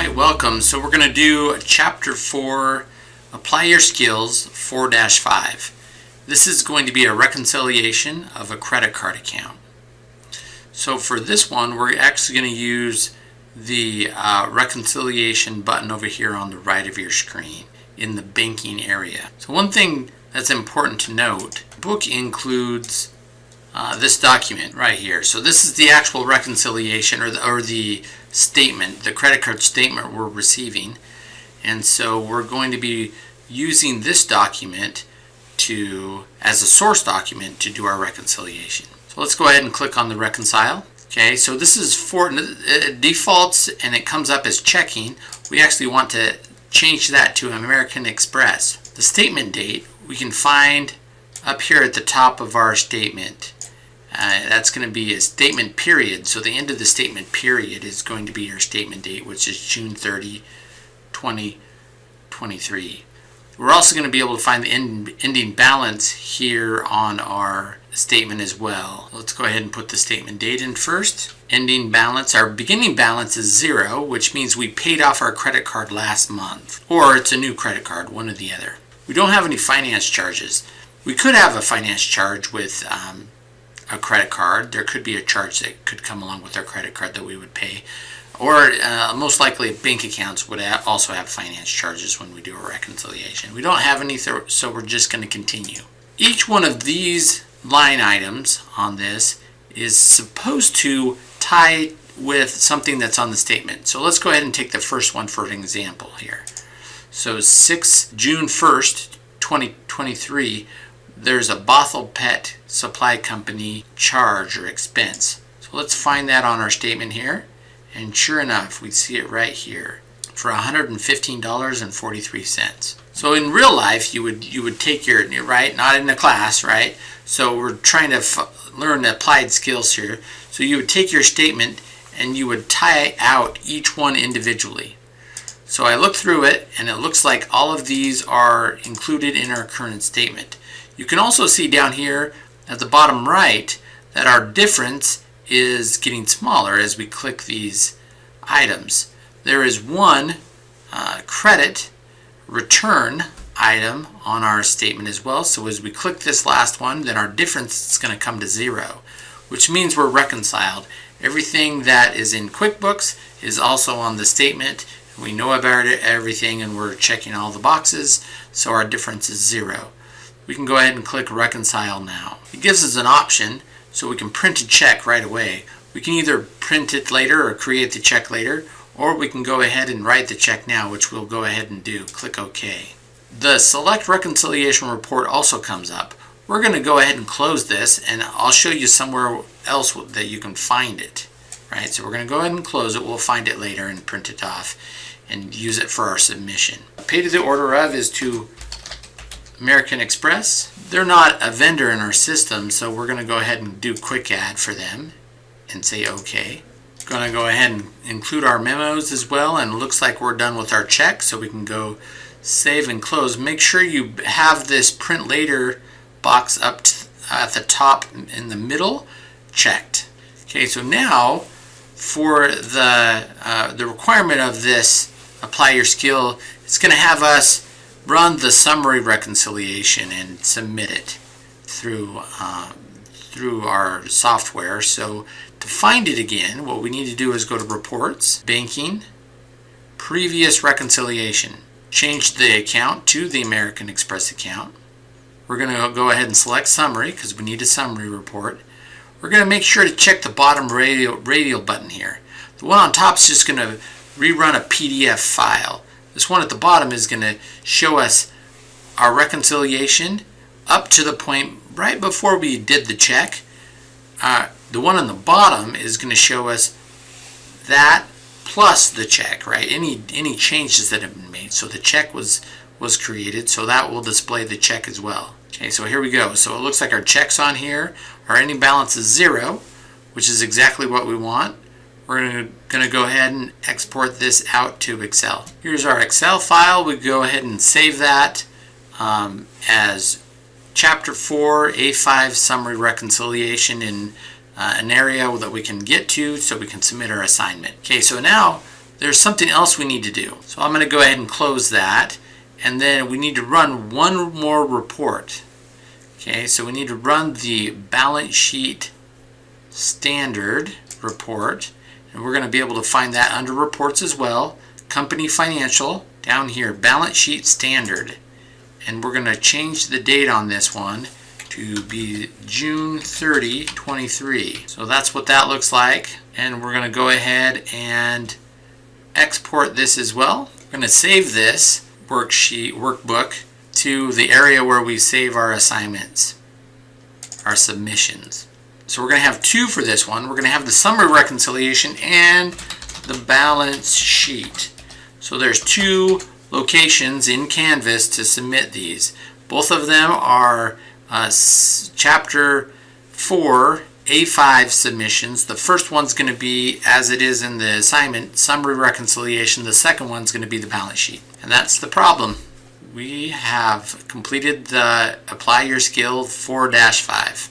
Um, so we're going to do chapter 4, apply your skills 4-5. This is going to be a reconciliation of a credit card account. So for this one, we're actually going to use the uh, reconciliation button over here on the right of your screen in the banking area. So one thing that's important to note, book includes uh, this document right here. So this is the actual reconciliation or the, or the statement, the credit card statement we're receiving. And so we're going to be using this document to as a source document to do our reconciliation. So let's go ahead and click on the reconcile. Okay, so this is for it defaults and it comes up as checking. We actually want to change that to American Express. The statement date we can find up here at the top of our statement. Uh, that's going to be a statement period. So the end of the statement period is going to be your statement date, which is June 30, 2023. We're also going to be able to find the end, ending balance here on our statement as well. Let's go ahead and put the statement date in first. Ending balance, our beginning balance is zero, which means we paid off our credit card last month. Or it's a new credit card, one or the other. We don't have any finance charges. We could have a finance charge with um, a credit card. There could be a charge that could come along with our credit card that we would pay. Or uh, most likely bank accounts would also have finance charges when we do a reconciliation. We don't have any, so we're just going to continue. Each one of these line items on this is supposed to tie with something that's on the statement. So let's go ahead and take the first one for an example here. So 6 June 1st, 2023, there's a Bothell Pet Supply Company charge or expense. So let's find that on our statement here. And sure enough, we see it right here for $115.43. So in real life, you would you would take your right, not in a class, right? So we're trying to learn applied skills here. So you would take your statement and you would tie out each one individually. So I look through it and it looks like all of these are included in our current statement. You can also see down here at the bottom right that our difference is getting smaller as we click these items. There is one uh, credit return item on our statement as well. So as we click this last one, then our difference is going to come to zero, which means we're reconciled. Everything that is in QuickBooks is also on the statement. We know about it, everything and we're checking all the boxes, so our difference is zero. We can go ahead and click reconcile now. It gives us an option so we can print a check right away. We can either print it later or create the check later, or we can go ahead and write the check now, which we'll go ahead and do. Click OK. The Select Reconciliation Report also comes up. We're going to go ahead and close this, and I'll show you somewhere else that you can find it. Right, so we're going to go ahead and close it. We'll find it later and print it off and use it for our submission. Pay to the order of is to American Express. They're not a vendor in our system, so we're going to go ahead and do quick add for them and say OK. Going to go ahead and include our memos as well, and looks like we're done with our check, so we can go save and close. Make sure you have this print later box up at the top in the middle checked. Okay, so now for the, uh, the requirement of this apply your skill, it's going to have us run the summary reconciliation and submit it through um, through our software. So to find it again, what we need to do is go to Reports, Banking, Previous Reconciliation. Change the account to the American Express account. We're going to go ahead and select Summary because we need a summary report. We're going to make sure to check the bottom radial, radial button here. The one on top is just going to rerun a PDF file. This one at the bottom is going to show us our reconciliation up to the point right before we did the check. Uh, the one on the bottom is going to show us that plus the check, right? Any any changes that have been made. So the check was was created, so that will display the check as well. Okay, so here we go. So it looks like our check's on here. Our ending balance is zero, which is exactly what we want. We're going to go ahead and export this out to Excel. Here's our Excel file. We go ahead and save that um, as Chapter 4, A5 Summary Reconciliation in uh, an area that we can get to so we can submit our assignment. Okay, so now there's something else we need to do. So I'm going to go ahead and close that. And then we need to run one more report. Okay, so we need to run the balance sheet standard report. And we're going to be able to find that under reports as well. Company financial down here, balance sheet standard. And we're going to change the date on this one to be June 30, 23. So that's what that looks like. And we're going to go ahead and export this as well. We're going to save this worksheet, workbook to the area where we save our assignments, our submissions. So we're going to have two for this one. We're going to have the summary reconciliation and the balance sheet. So there's two locations in Canvas to submit these. Both of them are uh, chapter 4 A5 submissions. The first one's going to be, as it is in the assignment, summary reconciliation. The second one's going to be the balance sheet. And that's the problem. We have completed the Apply Your Skill 4-5.